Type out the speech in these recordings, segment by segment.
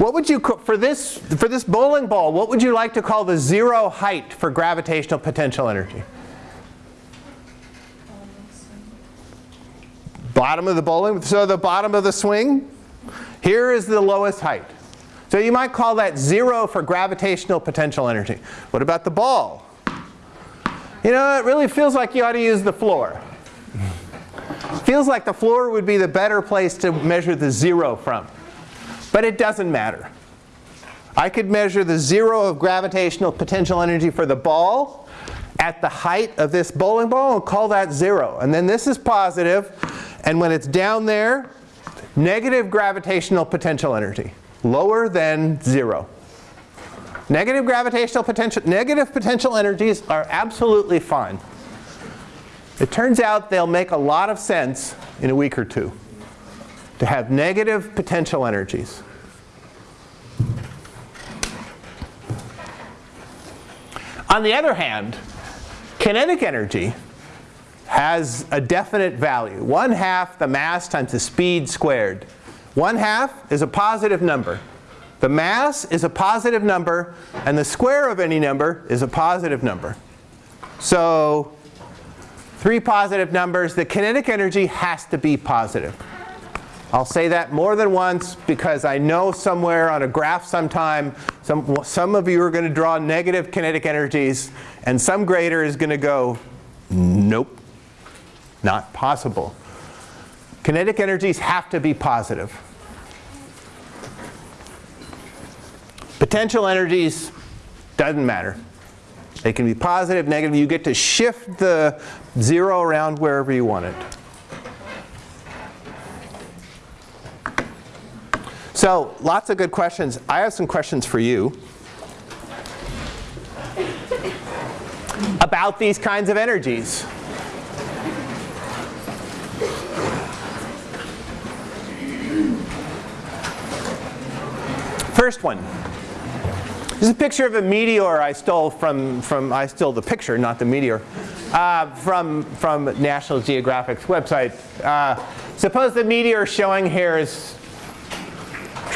What would you, for this, for this bowling ball, what would you like to call the zero height for gravitational potential energy? Bottom of the bowling, so the bottom of the swing, here is the lowest height. So you might call that zero for gravitational potential energy. What about the ball? You know, it really feels like you ought to use the floor. Feels like the floor would be the better place to measure the zero from. But it doesn't matter. I could measure the zero of gravitational potential energy for the ball at the height of this bowling ball and call that zero. And then this is positive, and when it's down there, negative gravitational potential energy, lower than zero. Negative gravitational potential, negative potential energies are absolutely fine. It turns out they'll make a lot of sense in a week or two to have negative potential energies. On the other hand, kinetic energy has a definite value. 1 half the mass times the speed squared. 1 half is a positive number. The mass is a positive number, and the square of any number is a positive number. So three positive numbers, the kinetic energy has to be positive. I'll say that more than once because I know somewhere on a graph sometime, some, some of you are going to draw negative kinetic energies, and some grader is going to go, nope, not possible. Kinetic energies have to be positive. Potential energies, doesn't matter. They can be positive, negative. You get to shift the zero around wherever you want it. So lots of good questions. I have some questions for you about these kinds of energies. First one. This is a picture of a meteor I stole from, from I stole the picture, not the meteor, uh, from, from National Geographic's website. Uh, suppose the meteor showing here is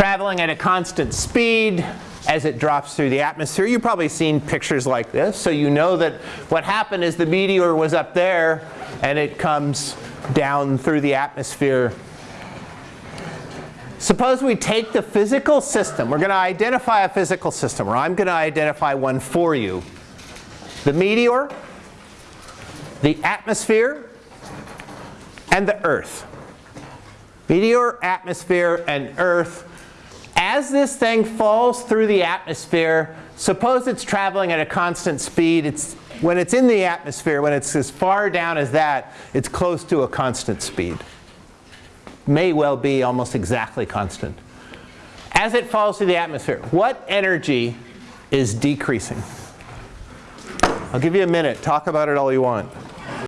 traveling at a constant speed as it drops through the atmosphere. You've probably seen pictures like this. So you know that what happened is the meteor was up there and it comes down through the atmosphere. Suppose we take the physical system. We're going to identify a physical system, or I'm going to identify one for you. The meteor, the atmosphere, and the Earth. Meteor, atmosphere, and Earth as this thing falls through the atmosphere, suppose it's traveling at a constant speed. It's, when it's in the atmosphere, when it's as far down as that, it's close to a constant speed. May well be almost exactly constant. As it falls through the atmosphere, what energy is decreasing? I'll give you a minute. Talk about it all you want.